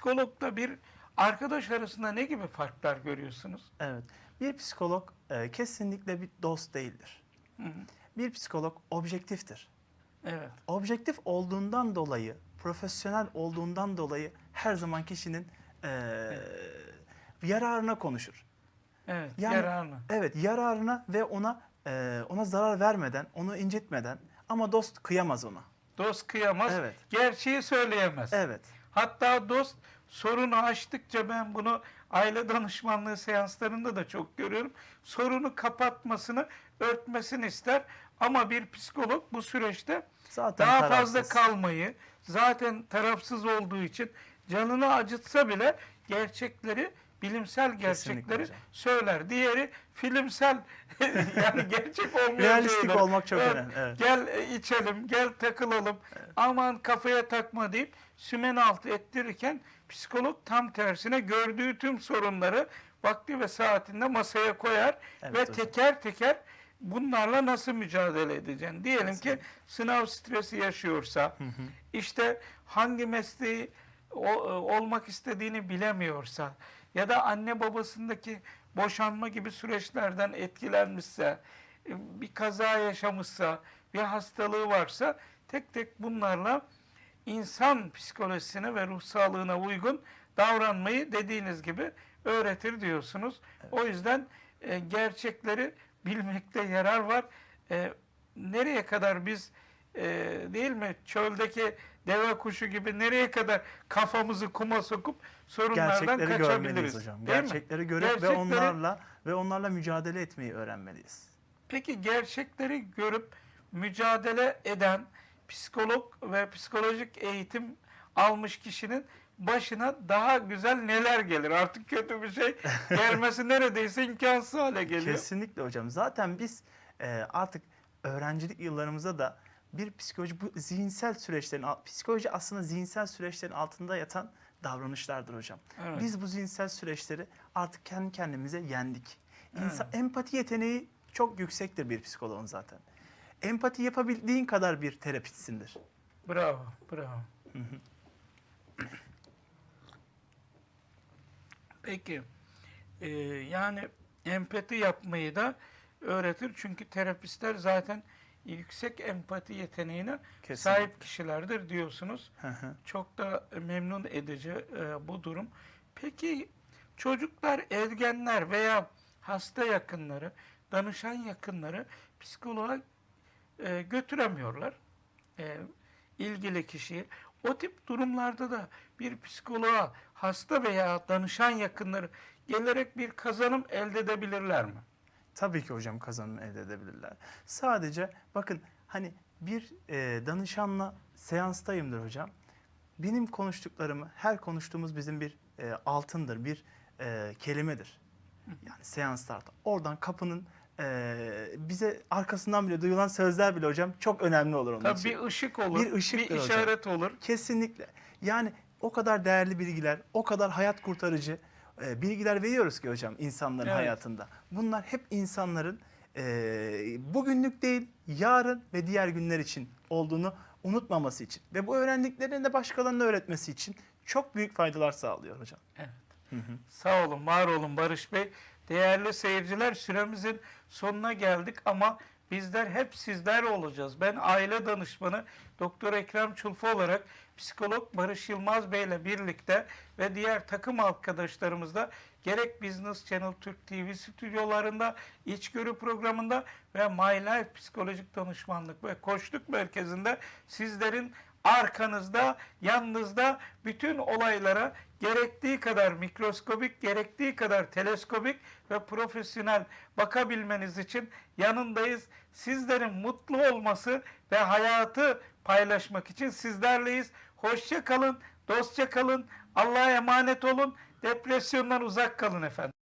psikologla bir arkadaş arasında ne gibi farklar görüyorsunuz? Evet. Bir psikolog e, kesinlikle bir dost değildir. Hı hı. Bir psikolog objektiftir. Evet. Objektif olduğundan dolayı, profesyonel olduğundan dolayı her zaman kişinin e, yararına konuşur. Evet. Yani- yararlı. Evet, yararına ve ona e, ona zarar vermeden, onu incitmeden ama dost kıyamaz ona. Dost kıyamaz. Evet. Gerçeği söyleyemez. Evet. Hatta dost sorunu açtıkça ben bunu aile danışmanlığı seanslarında da çok görüyorum. Sorunu kapatmasını, örtmesini ister. Ama bir psikolog bu süreçte Zaten daha tarafsız. fazla kalmayı, zaten tarafsız olduğu için canını acıtsa bile gerçekleri, bilimsel gerçekleri söyler. Diğeri filmsel yani gerçek olmayan Realistik şeyler. olmak çok Evet, önemli. Evet. Gel e, içelim, gel takılalım. Aman kafaya takma deyip sümen altı ettirirken psikolog tam tersine gördüğü tüm sorunları vakti ve saatinde masaya koyar Evet ve hocam. teker teker bunlarla nasıl mücadele edeceksin? Diyelim ki Kesinlikle. sınav stresi yaşıyorsa, işte hangi mesleği o- e, olmak istediğini bilemiyorsa ya da anne babasındaki boşanma gibi süreçlerden etkilenmişse, e, bir kaza yaşamışsa, bir hastalığı varsa tek tek bunlarla insan psikolojisine ve ruh sağlığına uygun davranmayı dediğiniz gibi öğretir diyorsunuz. O yüzden e, gerçekleri bilmekte yarar var. E, nereye kadar biz e, değil mi çöldeki deve kuşu gibi nereye kadar kafamızı kuma sokup sorunlardan Gerçekleri kaçabiliriz? hocam. değil mi? Gerçekleri görüp ve Gerçekleri- onlarla ve onlarla mücadele etmeyi öğrenmeliyiz. Peki gerçekleri görüp mücadele eden psikolog ve psikolojik eğitim almış kişinin başına daha güzel neler gelir? Artık kötü bir şey gelmesi neredeyse imkansız hale geliyor. Kesinlikle hocam. Zaten biz e, artık öğrencilik yıllarımızda da bir psikoloji bu zihinsel süreçlerin psikoloji aslında zihinsel süreçlerin altında yatan davranışlardır hocam. Evet. Biz bu zihinsel süreçleri artık kendi kendimize yendik. İnsan, Empati yeteneği çok yüksektir bir psikoloğun zaten. Empati yapabildiğin kadar bir terapistsindir. Bravo, bravo. Peki, e, yani empati yapmayı da öğretir. Çünkü terapistler zaten yüksek empati yeteneğine Kesinlikle. sahip kişilerdir diyorsunuz. Hı hı. Çok da memnun edici e, bu durum. Peki çocuklar, ergenler veya hasta yakınları, danışan yakınları psikoloğa e, götüremiyorlar. E, ilgili kişiyi. O tip durumlarda da bir psikoloğa hasta veya danışan yakınları gelerek bir kazanım elde edebilirler mi? Tabii ki hocam kazanım elde edebilirler. Sadece bakın hani bir e, danışanla seanstayımdır hocam. Benim konuştuklarımı, her konuştuğumuz bizim bir e, altındır, bir e, kelimedir. Yani seanslarda. Oradan kapının e, bize arkasından bile duyulan sözler bile hocam çok önemli olur onun Tabii için. bir ışık olur, Bir ışıktır hocam. işaret olur. Kesinlikle. Yani o kadar değerli bilgiler, o kadar hayat kurtarıcı e, bilgiler veriyoruz ki hocam insanların Evet. hayatında. Bunlar hep insanların e, bugünlük değil, yarın ve diğer günler için olduğunu unutmaması için ve bu öğrendiklerini de başkalarına öğretmesi için çok büyük faydalar sağlıyor hocam. Sağ olun, var olun Barış Bey. Değerli seyirciler süremizin sonuna geldik ama bizler hep sizler olacağız. Ben aile danışmanı Doktor Ekrem Çulfu olarak psikolog Barış Yılmaz Bey ile birlikte ve diğer takım arkadaşlarımızla gerek Business Channel Türk TV stüdyolarında, içgörü programında ve My Life Psikolojik Danışmanlık ve Koçluk Merkezi'nde sizlerin arkanızda, yanınızda bütün olaylara gerektiği kadar mikroskobik, gerektiği kadar teleskobik ve profesyonel bakabilmeniz için yanındayız. Sizlerin mutlu olması ve hayatı paylaşmak için sizlerleyiz. Hoşça kalın, dostça kalın, Allah'a emanet olun, depresyondan uzak kalın efendim.